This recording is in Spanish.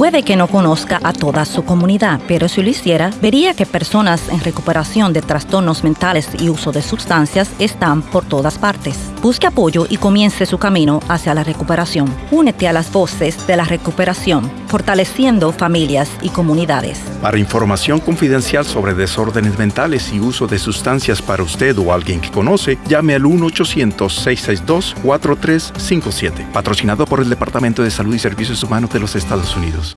Puede que no conozca a toda su comunidad, pero si lo hiciera, vería que personas en recuperación de trastornos mentales y uso de sustancias están por todas partes. Busque apoyo y comience su camino hacia la recuperación. Únete a las voces de la recuperación, fortaleciendo familias y comunidades. Para información confidencial sobre desórdenes mentales y uso de sustancias para usted o alguien que conoce, llame al 1-800-662-4357. Patrocinado por el Departamento de Salud y Servicios Humanos de los Estados Unidos.